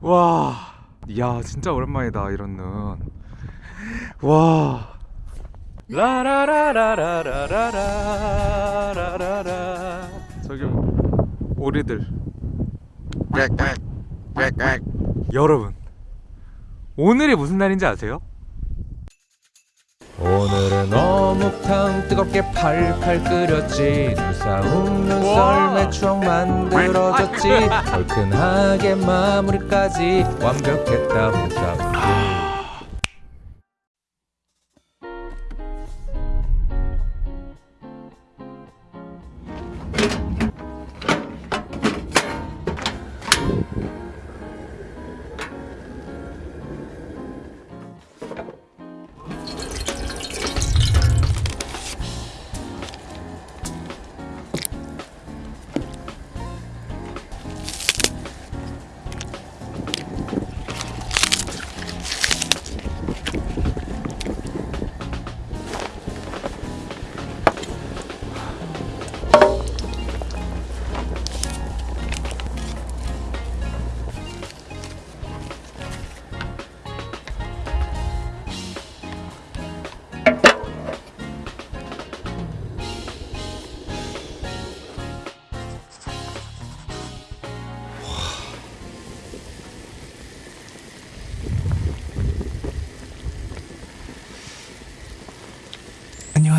와, 야 진짜 오랜만이다 이런 눈. 와. 라라라라라라라라라라. 저기 오리들. 여러분, 오늘이 무슨 날인지 아세요? 오늘은 어묵탕 뜨겁게 팔팔 끓였지. 눈싸움 눈썰매 추억 만들어졌지. 얼큰하게 마무리까지 완벽했다 홍싸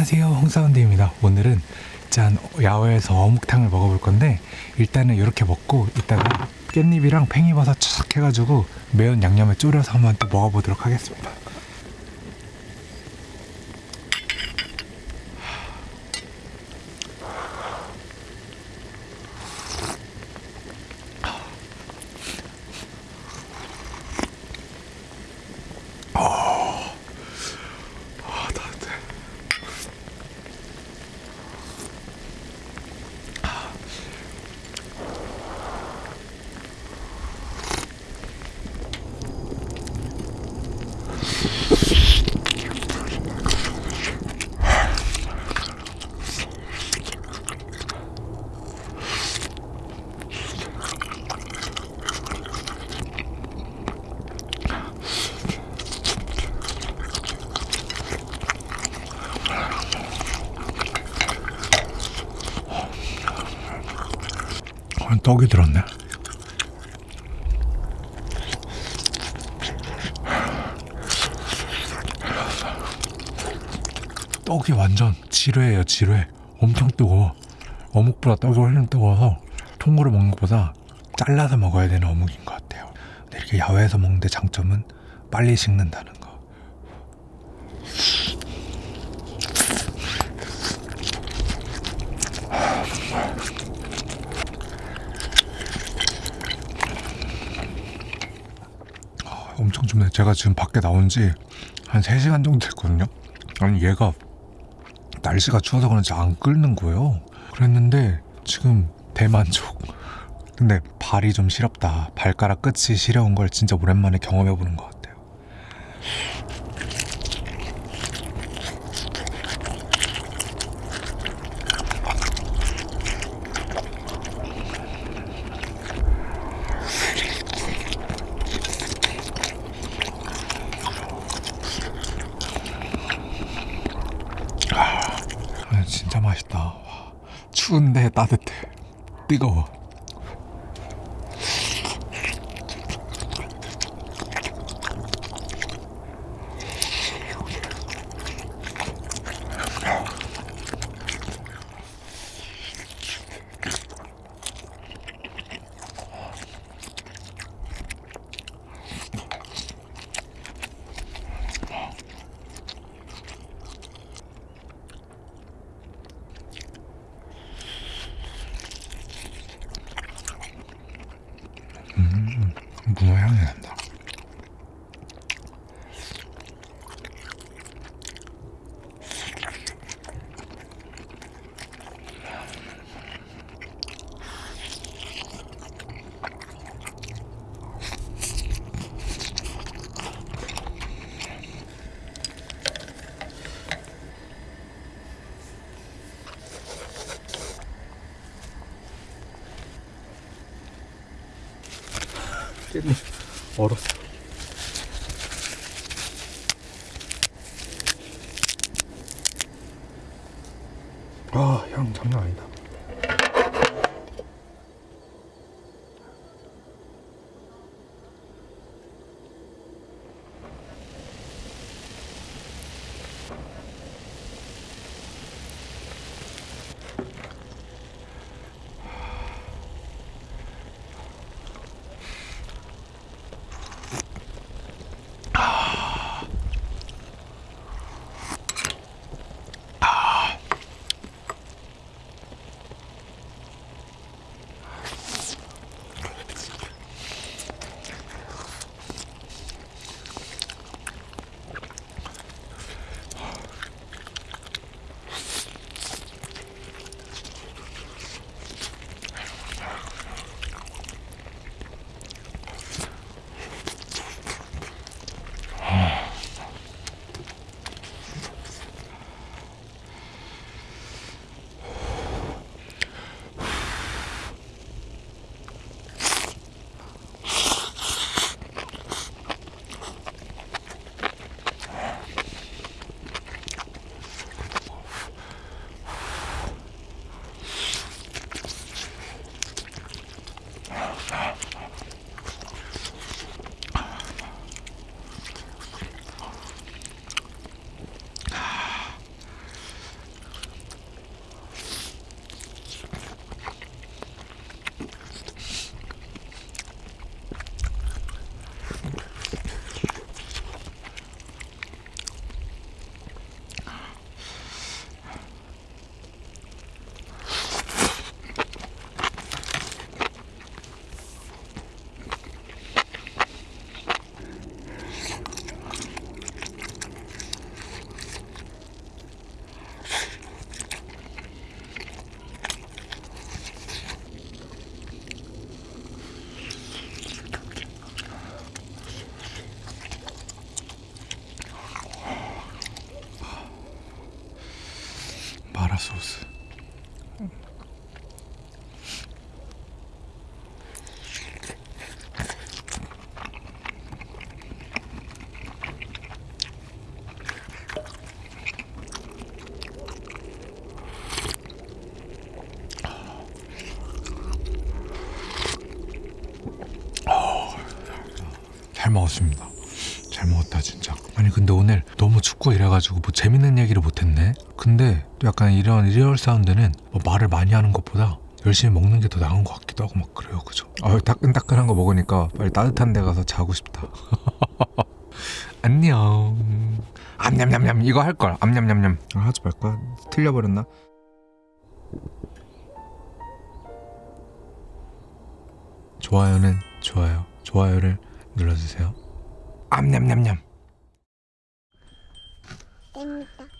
안녕하세요. 홍사운드입니다. 오늘은 짠 야외에서 어묵탕을 먹어볼 건데 일단은 이렇게 먹고 이따가 깻잎이랑 팽이버섯 착 해가지고 매운 양념에 졸여서 한번 또 먹어보도록 하겠습니다 떡이 들었네. 떡이 완전 지뢰예요 지뢰. 엄청 뜨거워. 어묵보다 떡이 훨씬 뜨거워서 통으로 먹는 것보다 잘라서 먹어야 되는 어묵인 것 같아요. 근데 이렇게 야외에서 먹는 데 장점은 빨리 식는다는 엄청 춥네. 제가 지금 밖에 나온 지 한 3시간 정도 됐거든요. 아니 얘가 날씨가 추워서 그런지 안 끓는 거예요. 그랬는데 지금 대만족. 근데 발이 좀 시렵다. 발가락 끝이 시려운 걸 진짜 오랜만에 경험해 보는 것 같아요. 아, 진짜 맛있다. 와, 추운데 따뜻해. 뜨거워. 문어 향이 난다. 얼었어. 아, 향 장난 아니다. 소스. 잘 먹었습니다. 잘 먹었다 진짜. 아니 근데 오늘 너무 춥고 이래가지고 뭐 재밌는 얘기를 못했네. 근데 또 약간 이런 real sound는 뭐 말을 많이 하는 것보다 열심히 먹는 게 더 나은 것 같기도 하고 막 그래요, 그죠? 아 따끈따끈한 거 먹으니까 빨리 따뜻한 데 가서 자고 싶다. 안녕. 암냠냠냠 이거 할 걸. 암냠냠냠. 아, 하지 말 거야. 틀려버렸나? 좋아요는 좋아요. 좋아요를 눌러주세요. 암냠냠냠. 땡땡